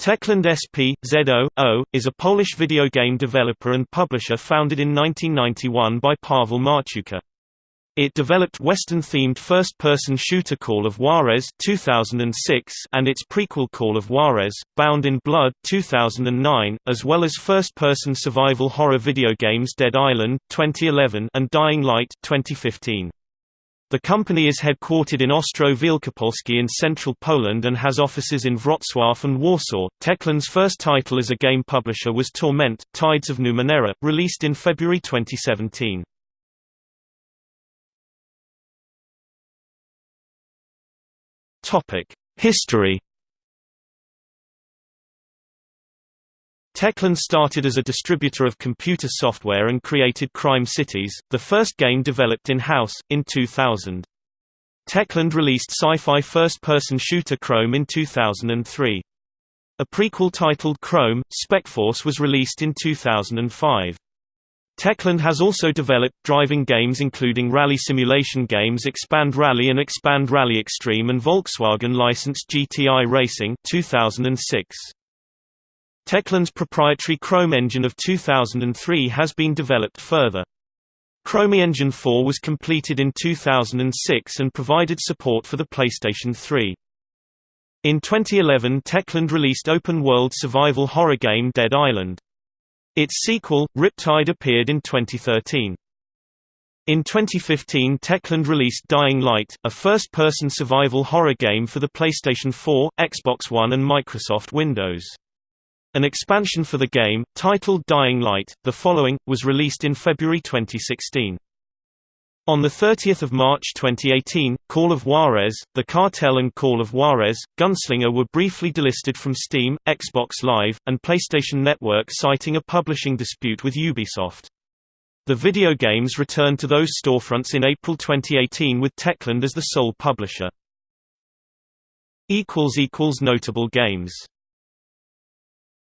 Techland SP, ZO, is a Polish video game developer and publisher founded in 1991 by Paweł Marchewka. It developed Western-themed first-person shooter Call of Juarez 2006 and its prequel Call of Juarez, Bound in Blood 2009, as well as first-person survival horror video games Dead Island 2011 and Dying Light 2015. The company is headquartered in Ostrów Wielkopolski in central Poland and has offices in Wrocław and Warsaw. Techland's first title as a game publisher was Torment, Tides of Numenera, released in February 2017. History Techland started as a distributor of computer software and created Crime Cities, the first game developed in-house, in 2000. Techland released sci-fi first-person shooter Chrome in 2003. A prequel titled Chrome, Specforce was released in 2005. Techland has also developed driving games including rally simulation games Xpand Rally and Xpand Rally Extreme and Volkswagen licensed GTI Racing 2006. Techland's proprietary Chrome engine of 2003 has been developed further. Chrome Engine 4 was completed in 2006 and provided support for the PlayStation 3. In 2011 Techland released open-world survival horror game Dead Island. Its sequel, Riptide appeared in 2013. In 2015 Techland released Dying Light, a first-person survival horror game for the PlayStation 4, Xbox One and Microsoft Windows. An expansion for the game, titled Dying Light, The Following, was released in February 2016. On 30 March 2018, Call of Juarez, The Cartel and Call of Juarez, Gunslinger were briefly delisted from Steam, Xbox Live, and PlayStation Network citing a publishing dispute with Ubisoft. The video games returned to those storefronts in April 2018 with Techland as the sole publisher. Notable games